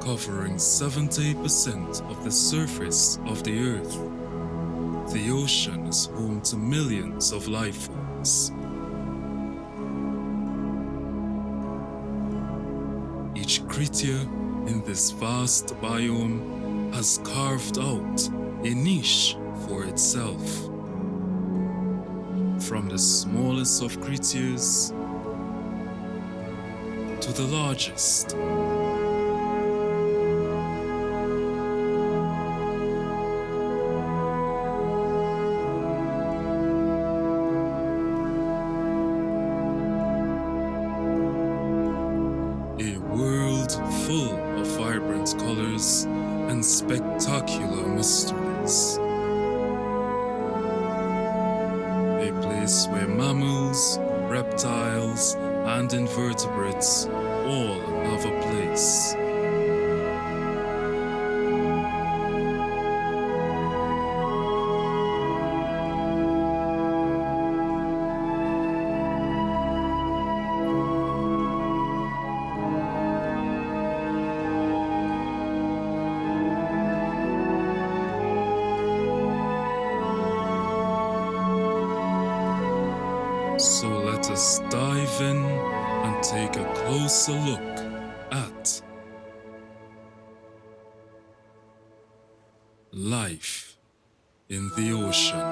covering 70% of the surface of the Earth. The ocean is home to millions of life forms. Each creature in this vast biome has carved out a niche for itself. From the smallest of creatures to the largest. Colors and spectacular mysteries. A place where mammals, reptiles, and invertebrates all have a place. So let us dive in and take a closer look at life in the ocean.